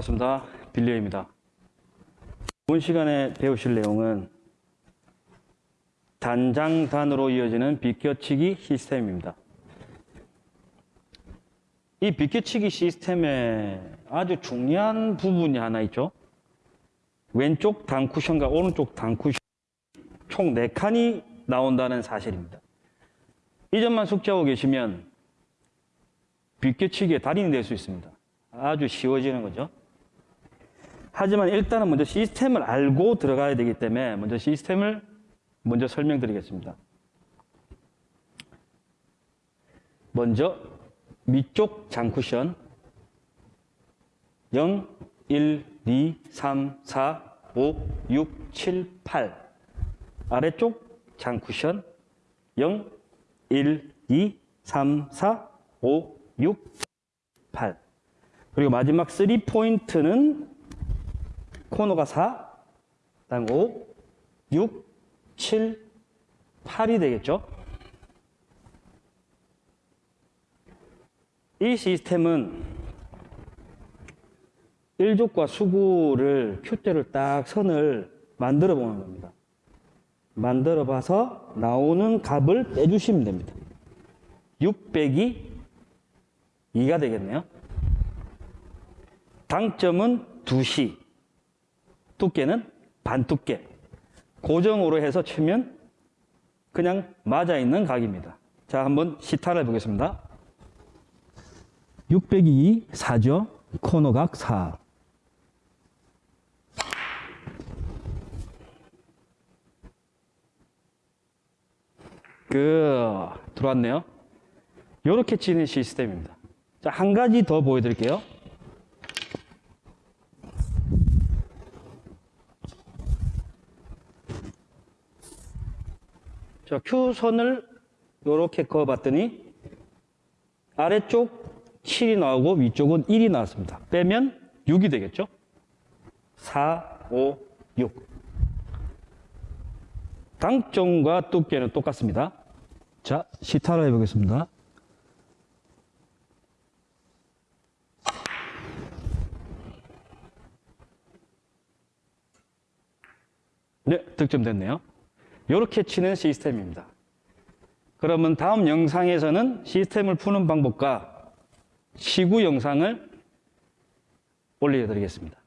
반갑습니다. 빌리어입니다. 이번 시간에 배우실 내용은 단장단으로 이어지는 비껴치기 시스템입니다. 이 비껴치기 시스템에 아주 중요한 부분이 하나 있죠. 왼쪽 단쿠션과 오른쪽 단쿠션 총 4칸이 나온다는 사실입니다. 이 점만 숙지하고 계시면 비껴치기의 달인이 될 수 있습니다. 아주 쉬워지는 거죠. 하지만 일단은 먼저 시스템을 알고 들어가야 되기 때문에 먼저 시스템을 먼저 설명드리겠습니다. 먼저 위쪽 장쿠션 0, 1, 2, 3, 4, 5, 6, 7, 8 아래쪽 장쿠션 0, 1, 2, 3, 4, 5, 6, 8 그리고 마지막 3포인트는 코너가 4, 다음 5, 6, 7, 8이 되겠죠? 이 시스템은 1족과 수구를 큐대를 딱 선을 만들어 보는 겁니다. 만들어 봐서 나오는 값을 빼주시면 됩니다. 600이 2가 되겠네요. 당점은 2시, 두께는 반 두께. 고정으로 해서 치면 그냥 맞아 있는 각입니다. 자, 한번 시타를 해보겠습니다. 602 4죠. 코너각 4. 그 들어왔네요. 이렇게 치는 시스템입니다. 자, 한 가지 더 보여드릴게요. 자, Q선을 이렇게 그어봤더니 아래쪽 7이 나오고 위쪽은 1이 나왔습니다. 빼면 6이 되겠죠? 4, 5, 6. 당점과 두께는 똑같습니다. 자, 시타로 해보겠습니다. 네, 득점됐네요. 이렇게 치는 시스템입니다. 그러면 다음 영상에서는 시스템을 푸는 방법과 시구 영상을 올려드리겠습니다.